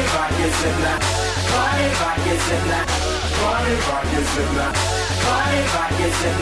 Party rock is in the Party rock is in the Party rock is in the Party rock is in